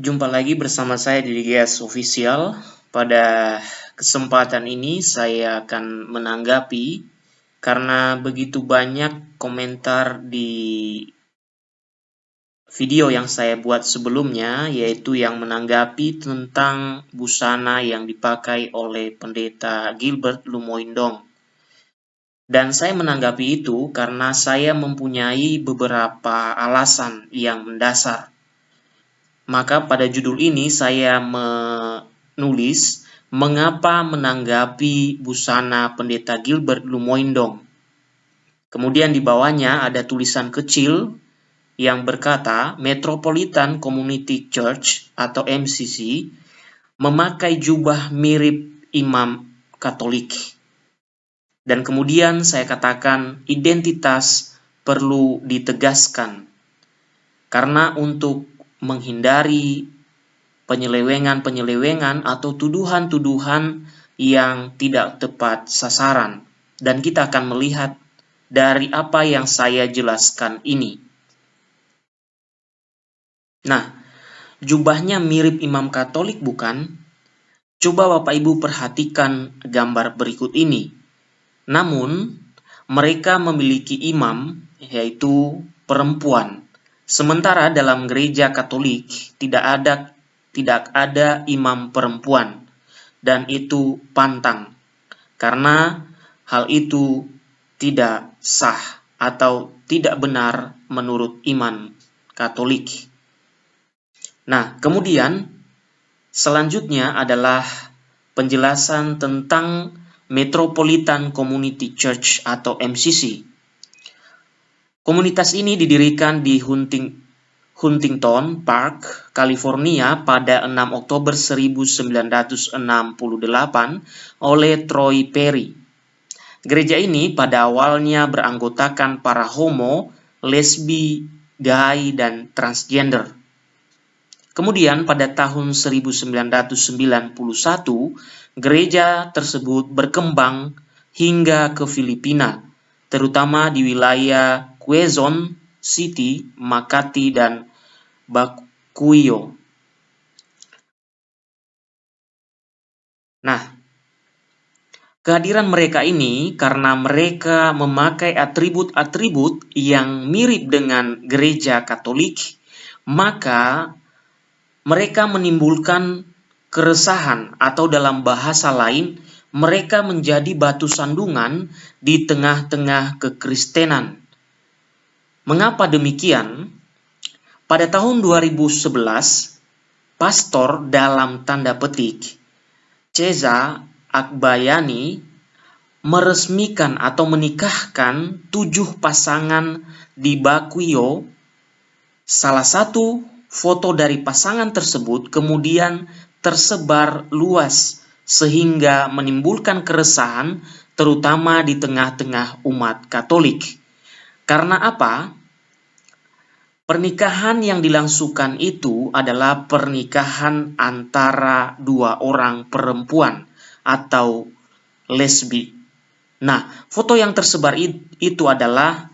Jumpa lagi bersama saya di GS Official. Pada kesempatan ini saya akan menanggapi karena begitu banyak komentar di video yang saya buat sebelumnya yaitu yang menanggapi tentang busana yang dipakai oleh pendeta Gilbert Lumoindong. Dan saya menanggapi itu karena saya mempunyai beberapa alasan yang mendasar maka pada judul ini saya menulis mengapa menanggapi busana pendeta Gilbert Lumoindong. Kemudian di bawahnya ada tulisan kecil yang berkata Metropolitan Community Church atau MCC memakai jubah mirip imam Katolik. Dan kemudian saya katakan identitas perlu ditegaskan. Karena untuk menghindari penyelewengan-penyelewengan atau tuduhan-tuduhan yang tidak tepat sasaran. Dan kita akan melihat dari apa yang saya jelaskan ini. Nah, jubahnya mirip imam katolik bukan? Coba Bapak Ibu perhatikan gambar berikut ini. Namun, mereka memiliki imam, yaitu perempuan. Sementara dalam gereja Katolik tidak ada tidak ada imam perempuan dan itu pantang karena hal itu tidak sah atau tidak benar menurut iman Katolik. Nah, kemudian selanjutnya adalah penjelasan tentang Metropolitan Community Church atau MCC. Komunitas ini didirikan di Hunting, Huntington Park, California pada 6 Oktober 1968 oleh Troy Perry. Gereja ini pada awalnya beranggotakan para homo, lesbi, gay, dan transgender. Kemudian pada tahun 1991, gereja tersebut berkembang hingga ke Filipina, terutama di wilayah Quezon City, Makati, dan Baguio. Nah, kehadiran mereka ini karena mereka memakai atribut-atribut yang mirip dengan gereja Katolik, maka mereka menimbulkan keresahan atau dalam bahasa lain, mereka menjadi batu sandungan di tengah-tengah kekristenan. Mengapa demikian? Pada tahun 2011, pastor dalam tanda petik Ceza Akbayani meresmikan atau menikahkan tujuh pasangan di Bakuyo. Salah satu foto dari pasangan tersebut kemudian tersebar luas sehingga menimbulkan keresahan terutama di tengah-tengah umat Katolik. Karena apa? Pernikahan yang dilangsungkan itu adalah pernikahan antara dua orang perempuan atau lesbi. Nah, foto yang tersebar itu adalah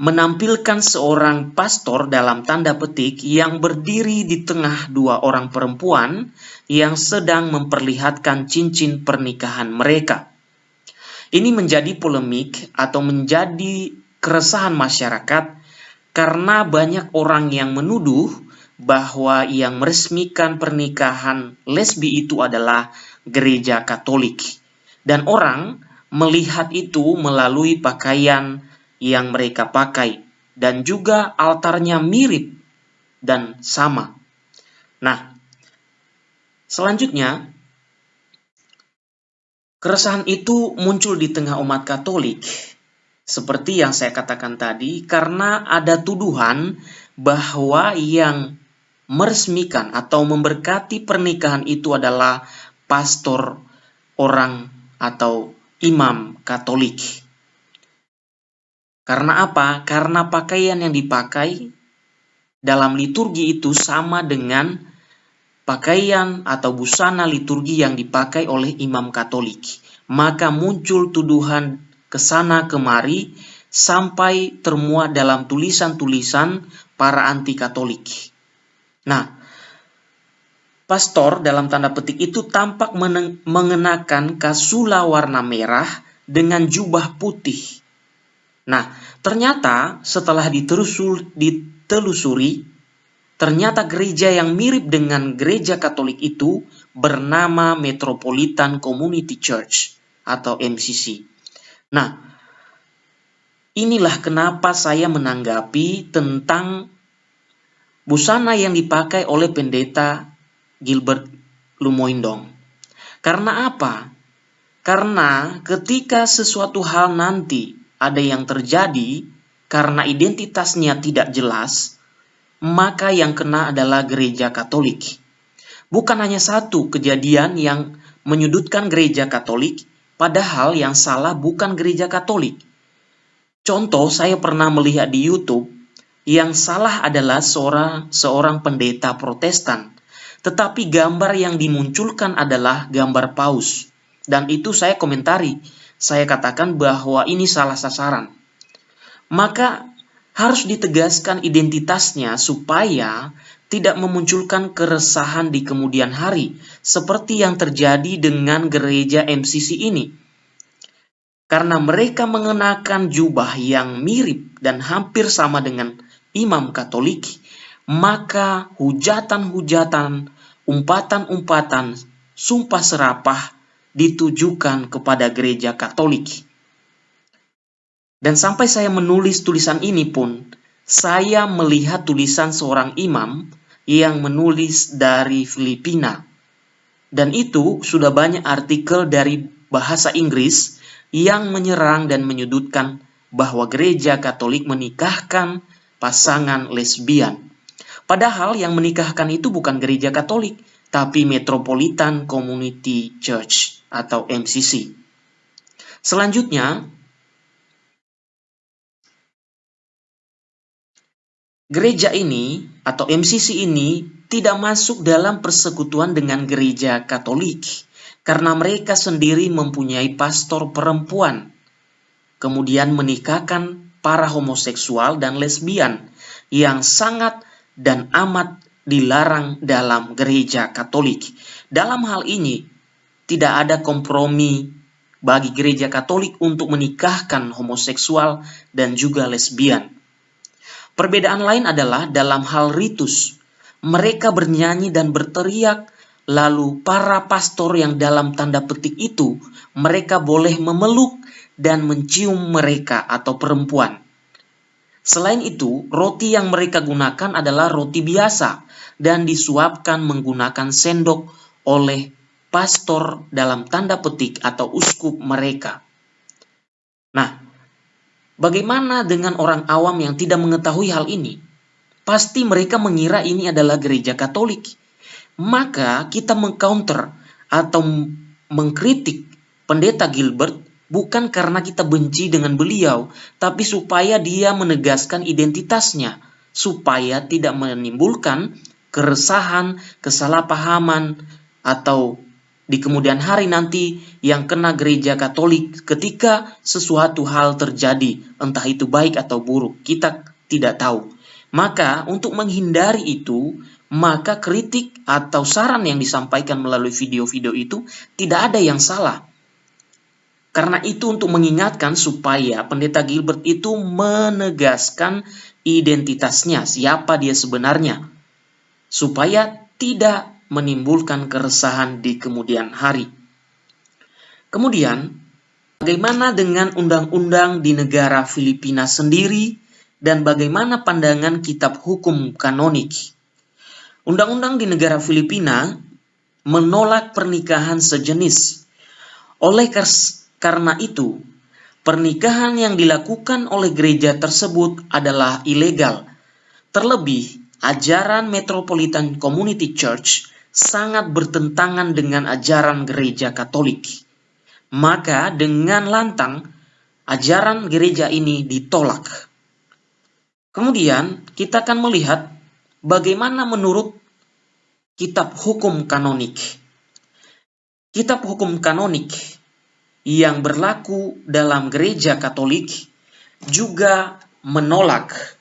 menampilkan seorang pastor dalam tanda petik yang berdiri di tengah dua orang perempuan yang sedang memperlihatkan cincin pernikahan mereka. Ini menjadi polemik atau menjadi keresahan masyarakat karena banyak orang yang menuduh bahwa yang meresmikan pernikahan lesbi itu adalah gereja Katolik, dan orang melihat itu melalui pakaian yang mereka pakai, dan juga altarnya mirip dan sama. Nah, selanjutnya keresahan itu muncul di tengah umat Katolik seperti yang saya katakan tadi, karena ada tuduhan bahwa yang meresmikan atau memberkati pernikahan itu adalah pastor orang atau imam Katolik. Karena apa? Karena pakaian yang dipakai dalam liturgi itu sama dengan pakaian atau busana liturgi yang dipakai oleh imam Katolik. Maka muncul tuduhan ke sana kemari sampai termuat dalam tulisan-tulisan para anti Katolik. Nah, pastor dalam tanda petik itu tampak mengenakan kasula warna merah dengan jubah putih. Nah, ternyata setelah ditelusuri, ternyata gereja yang mirip dengan gereja Katolik itu bernama Metropolitan Community Church atau MCC. Nah, inilah kenapa saya menanggapi tentang busana yang dipakai oleh pendeta Gilbert Lumoindong. Karena apa? Karena ketika sesuatu hal nanti ada yang terjadi karena identitasnya tidak jelas, maka yang kena adalah gereja Katolik. Bukan hanya satu kejadian yang menyudutkan gereja Katolik, padahal yang salah bukan gereja Katolik. Contoh, saya pernah melihat di YouTube yang salah adalah seorang seorang pendeta Protestan, tetapi gambar yang dimunculkan adalah gambar paus. Dan itu saya komentari. Saya katakan bahwa ini salah sasaran. Maka harus ditegaskan identitasnya supaya tidak memunculkan keresahan di kemudian hari, seperti yang terjadi dengan gereja MCC ini. Karena mereka mengenakan jubah yang mirip dan hampir sama dengan imam Katolik, maka hujatan-hujatan, umpatan-umpatan, sumpah serapah ditujukan kepada gereja Katolik. Dan sampai saya menulis tulisan ini pun, saya melihat tulisan seorang imam yang menulis dari Filipina. Dan itu sudah banyak artikel dari bahasa Inggris yang menyerang dan menyudutkan bahwa gereja Katolik menikahkan pasangan lesbian. Padahal yang menikahkan itu bukan gereja Katolik, tapi Metropolitan Community Church atau MCC. Selanjutnya, gereja ini atau MCC ini tidak masuk dalam persekutuan dengan gereja Katolik karena mereka sendiri mempunyai pastor perempuan, kemudian menikahkan para homoseksual dan lesbian yang sangat dan amat dilarang dalam gereja Katolik. Dalam hal ini, tidak ada kompromi bagi gereja Katolik untuk menikahkan homoseksual dan juga lesbian. Perbedaan lain adalah dalam hal ritus. Mereka bernyanyi dan berteriak, lalu para pastor yang dalam tanda petik itu, mereka boleh memeluk dan mencium mereka atau perempuan. Selain itu, roti yang mereka gunakan adalah roti biasa dan disuapkan menggunakan sendok oleh pastor dalam tanda petik atau uskup mereka. Nah, bagaimana dengan orang awam yang tidak mengetahui hal ini? Pasti mereka mengira ini adalah gereja Katolik. Maka kita mengcounter atau mengkritik pendeta Gilbert bukan karena kita benci dengan beliau, tapi supaya dia menegaskan identitasnya, supaya tidak menimbulkan keresahan, kesalahpahaman, atau di kemudian hari nanti yang kena gereja Katolik ketika sesuatu hal terjadi, entah itu baik atau buruk, kita tidak tahu. Maka untuk menghindari itu, maka kritik atau saran yang disampaikan melalui video-video itu tidak ada yang salah karena itu untuk mengingatkan supaya pendeta Gilbert itu menegaskan identitasnya, siapa dia sebenarnya. Supaya tidak menimbulkan keresahan di kemudian hari. Kemudian, bagaimana dengan undang-undang di negara Filipina sendiri dan bagaimana pandangan kitab hukum kanonik? Undang-undang di negara Filipina menolak pernikahan sejenis. Oleh karena itu, pernikahan yang dilakukan oleh gereja tersebut adalah ilegal. Terlebih, ajaran Metropolitan Community Church sangat bertentangan dengan ajaran gereja Katolik. Maka dengan lantang, ajaran gereja ini ditolak. Kemudian, kita akan melihat bagaimana menurut kitab hukum kanonik. Kitab hukum kanonik yang berlaku dalam gereja Katolik juga menolak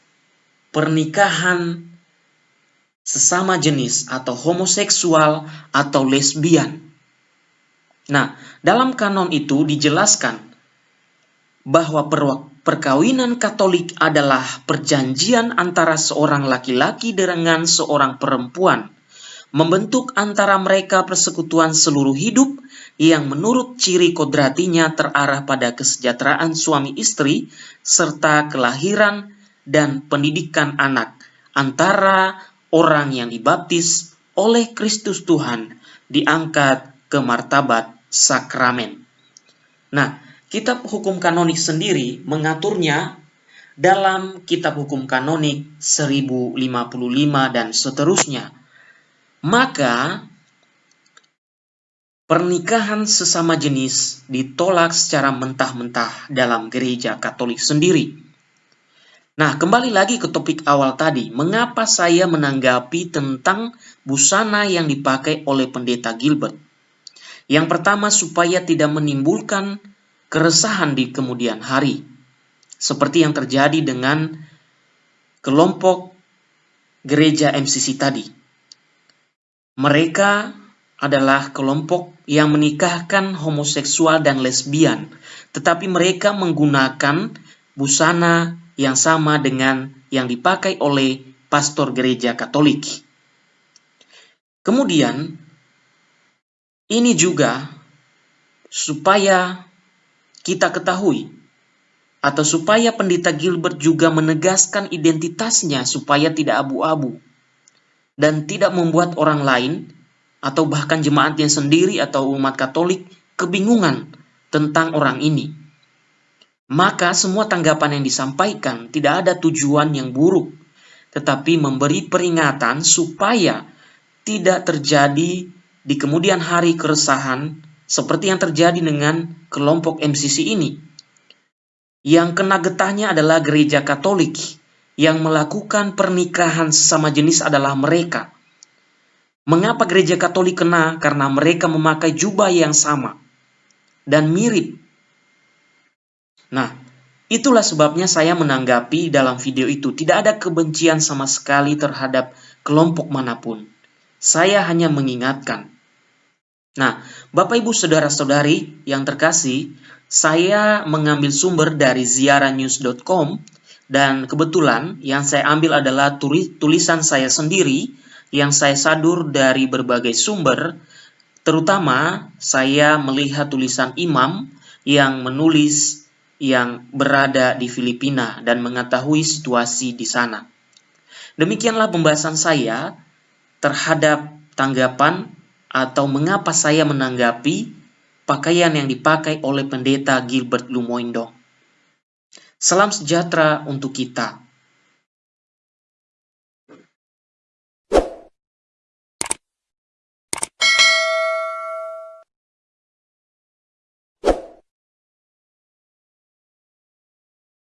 pernikahan sesama jenis atau homoseksual atau lesbian. Nah, dalam kanon itu dijelaskan bahwa perkawinan Katolik adalah perjanjian antara seorang laki-laki dengan seorang perempuan, membentuk antara mereka persekutuan seluruh hidup yang menurut ciri kodratinya terarah pada kesejahteraan suami istri serta kelahiran dan pendidikan anak antara orang yang dibaptis oleh Kristus Tuhan diangkat ke martabat sakramen. Nah, kitab hukum kanonik sendiri mengaturnya dalam kitab hukum kanonik 1055 dan seterusnya. Maka pernikahan sesama jenis ditolak secara mentah-mentah dalam gereja Katolik sendiri. Nah, kembali lagi ke topik awal tadi. Mengapa saya menanggapi tentang busana yang dipakai oleh pendeta Gilbert? Yang pertama, supaya tidak menimbulkan keresahan di kemudian hari. Seperti yang terjadi dengan kelompok gereja MCC tadi. Mereka adalah kelompok yang menikahkan homoseksual dan lesbian, tetapi mereka menggunakan busana yang sama dengan yang dipakai oleh pastor gereja Katolik. Kemudian, ini juga supaya kita ketahui atau supaya pendeta Gilbert juga menegaskan identitasnya supaya tidak abu-abu dan tidak membuat orang lain atau bahkan jemaatnya sendiri atau umat Katolik kebingungan tentang orang ini. Maka semua tanggapan yang disampaikan tidak ada tujuan yang buruk, tetapi memberi peringatan supaya tidak terjadi di kemudian hari keresahan seperti yang terjadi dengan kelompok MCC ini. Yang kena getahnya adalah gereja Katolik yang melakukan pernikahan sesama jenis adalah mereka. Mengapa gereja Katolik kena? Karena mereka memakai jubah yang sama dan mirip Nah, itulah sebabnya saya menanggapi dalam video itu tidak ada kebencian sama sekali terhadap kelompok mana pun. Saya hanya mengingatkan. Nah, Bapak Ibu Saudara-saudari yang terkasih, saya mengambil sumber dari ziaranews.com dan kebetulan yang saya ambil adalah tulisan saya sendiri yang saya sadur dari berbagai sumber, terutama saya melihat tulisan imam yang menulis yang berada di Filipina dan mengetahui situasi di sana. Demikianlah pembahasan saya terhadap tanggapan atau mengapa saya menanggapi pakaian yang dipakai oleh pendeta Gilbert Lumoindo. Salam sejahtera untuk kita.